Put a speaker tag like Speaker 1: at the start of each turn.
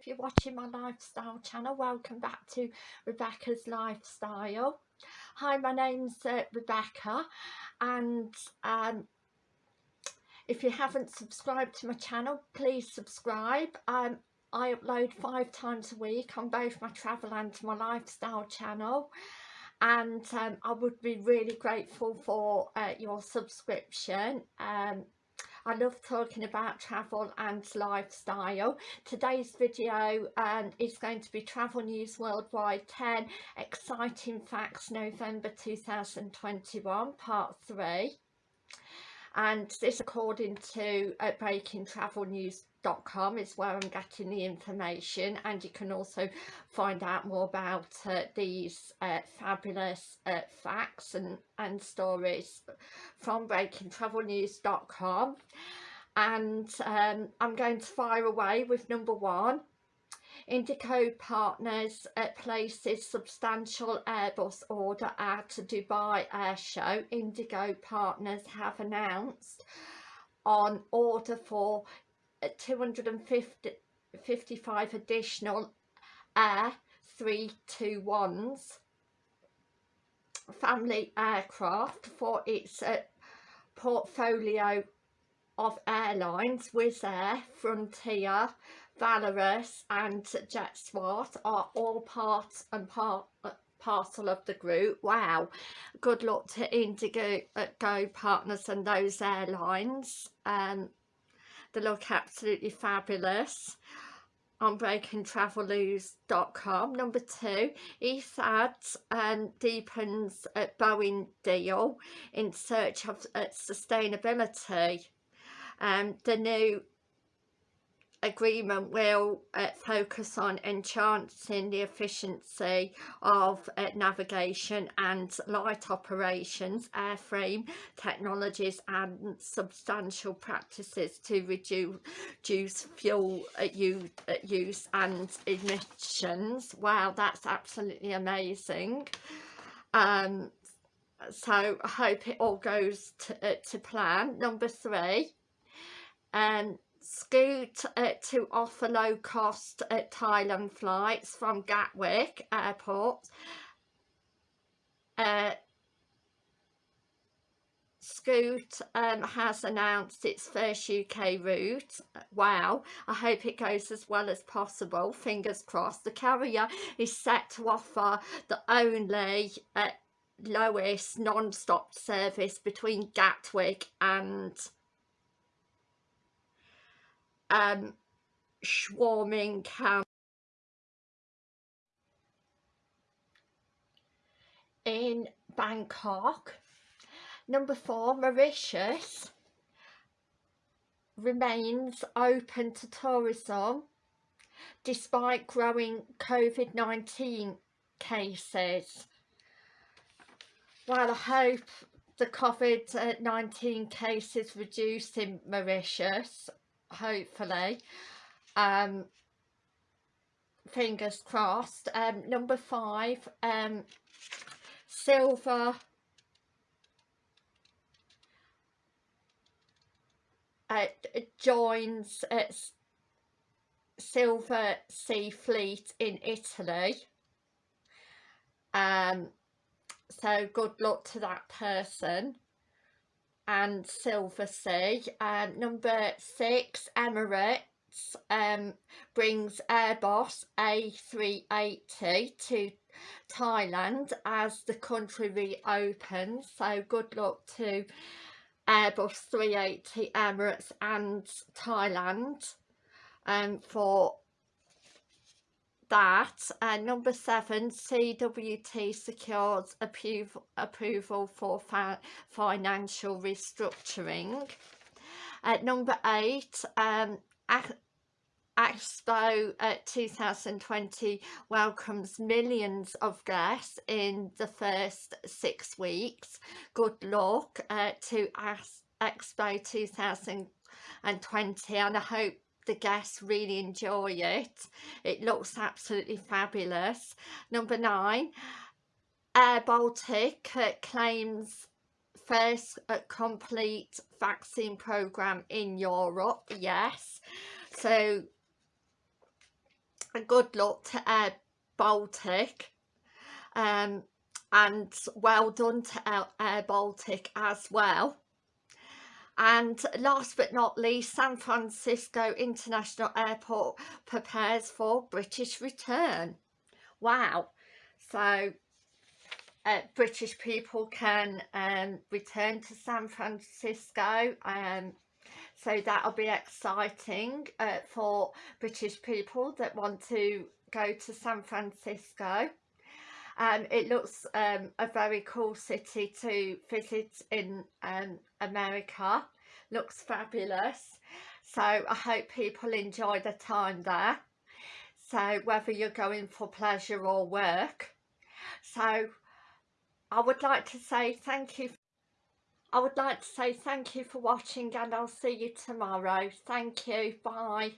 Speaker 1: if you're watching my lifestyle channel welcome back to Rebecca's Lifestyle. Hi my name's uh, Rebecca and um, if you haven't subscribed to my channel please subscribe. Um, I upload five times a week on both my travel and my lifestyle channel and um, I would be really grateful for uh, your subscription. Um, I love talking about travel and lifestyle. Today's video um, is going to be Travel News Worldwide 10 Exciting Facts November 2021 Part 3 and this according to uh, breakingtravelnews.com is where I'm getting the information and you can also find out more about uh, these uh, fabulous uh, facts and, and stories from breakingtravelnews.com and um, I'm going to fire away with number one Indigo Partners uh, places substantial Airbus order at Dubai Air Show. Indigo Partners have announced on order for 255 additional Air 321s family aircraft for its uh, portfolio of airlines Wizz Air, Frontier, Volaris and JetSmart are all part and part parcel of the group. Wow, good luck to Indigo uh, Go partners and those airlines. Um, they look absolutely fabulous on breakingtravelnews.com. Number two, Etihad um, deepens a Boeing deal in search of uh, sustainability. Um, the new agreement will uh, focus on enhancing the efficiency of uh, navigation and light operations, airframe technologies and substantial practices to reduce, fuel uh, use, uh, use and emissions. Wow, that's absolutely amazing. Um, so I hope it all goes to, uh, to plan. Number three, um, Scoot uh, to offer low-cost uh, Thailand flights from Gatwick Airport. Uh, Scoot um, has announced its first UK route. Wow, I hope it goes as well as possible. Fingers crossed. The carrier is set to offer the only uh, lowest non-stop service between Gatwick and um, swarming camp in Bangkok. Number four, Mauritius remains open to tourism despite growing COVID-19 cases. Well, I hope the COVID-19 cases reduce in Mauritius hopefully. Um fingers crossed. Um number five um silver. Uh, joins its silver sea fleet in italy. Um so good luck to that person and Silversea. Um, number six, Emirates um, brings Airbus A380 to Thailand as the country reopens. So good luck to Airbus 380 Emirates and Thailand um, for that. Uh, number seven, CWT secures approval, for financial restructuring. At uh, number eight, um, Expo uh, 2020 welcomes millions of guests in the first six weeks. Good luck uh, to Expo 2020 and I hope the guests really enjoy it. It looks absolutely fabulous. Number nine air baltic claims first complete vaccine program in europe yes. So a good luck to Air Baltic um, and well done to Air Baltic as well and last but not least San Francisco International Airport prepares for British return. Wow. So uh, British people can um, return to San Francisco um, so that'll be exciting uh, for British people that want to go to San Francisco um, it looks um, a very cool city to visit in um, America. Looks fabulous. So I hope people enjoy the time there. So whether you're going for pleasure or work. So I would like to say thank you I would like to say thank you for watching and I'll see you tomorrow. Thank you. Bye